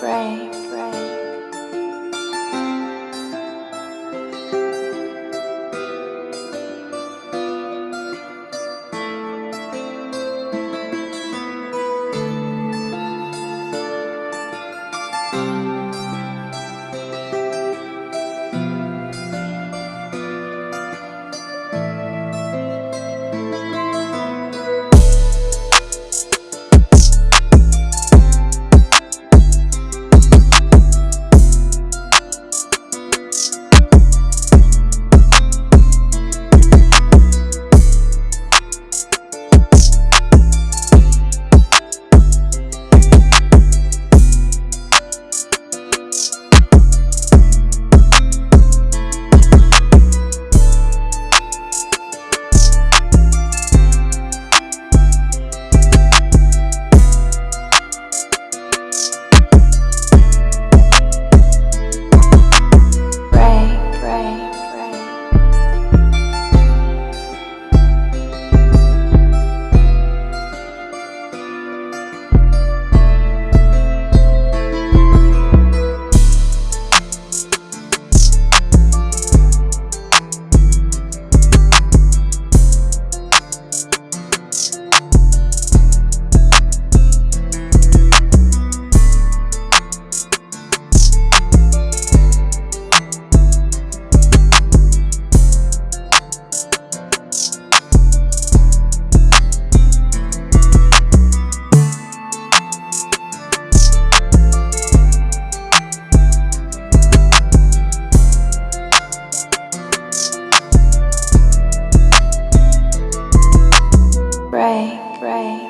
frame. break.